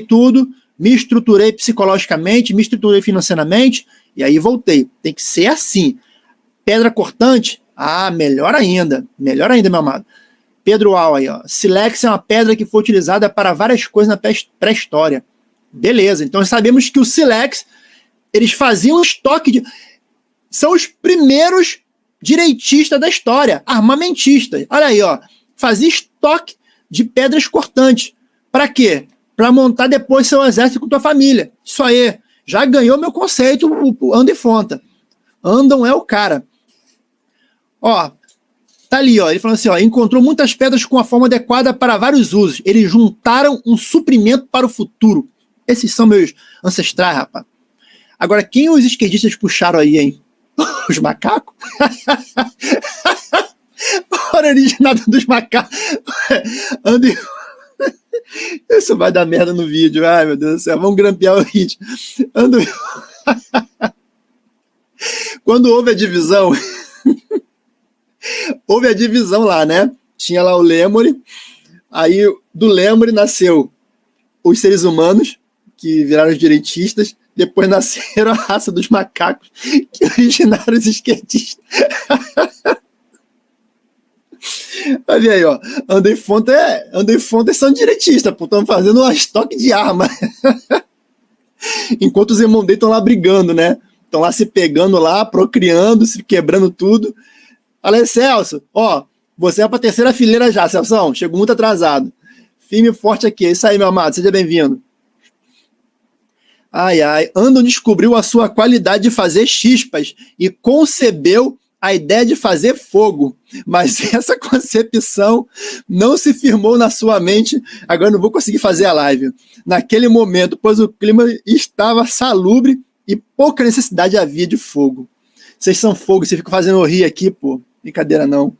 tudo, me estruturei psicologicamente, me estruturei financeiramente, e aí voltei. Tem que ser assim. Pedra cortante? Ah, melhor ainda. Melhor ainda, meu amado. Pedro Al aí, ó. Silex é uma pedra que foi utilizada para várias coisas na pré-história. Beleza, então sabemos que o Silex, eles faziam estoque de... São os primeiros direitistas da história, armamentistas. Olha aí, ó. Fazia estoque de pedras cortantes. Para quê? Para montar depois seu exército com tua família. Isso aí. Já ganhou meu conceito, o Andem Fonta. Andam é o cara. Ó, tá ali, ó. Ele falou assim, ó, encontrou muitas pedras com a forma adequada para vários usos. Eles juntaram um suprimento para o futuro. Esses são meus ancestrais, rapaz. Agora, quem os esquerdistas puxaram aí, hein? Os macacos? A originada dos macacos. Andem... Isso vai dar merda no vídeo. Ai, meu Deus do céu. Vamos grampear o vídeo. Ando... Quando houve a divisão, houve a divisão lá, né? Tinha lá o Lemure, aí do Lemure nasceu os seres humanos, que viraram os direitistas, depois nasceram a raça dos macacos, que originaram os esquerdistas. Olha aí, ó. Andei Fonte é. Andei Fonte são direitistas, pô. Estão fazendo um estoque de arma. Enquanto os irmãos estão lá brigando, né? Estão lá se pegando lá, procriando, se quebrando tudo. Olha Celso. Ó, você é pra terceira fileira já, Celso. Chegou muito atrasado. Firme e forte aqui. É isso aí, meu amado. Seja bem-vindo. Ai, ai. Andon descobriu a sua qualidade de fazer chispas e concebeu a ideia de fazer fogo, mas essa concepção não se firmou na sua mente. Agora não vou conseguir fazer a live. Naquele momento, pois o clima estava salubre e pouca necessidade havia de fogo. Vocês são fogo, vocês ficam fazendo rir aqui, pô. Brincadeira não.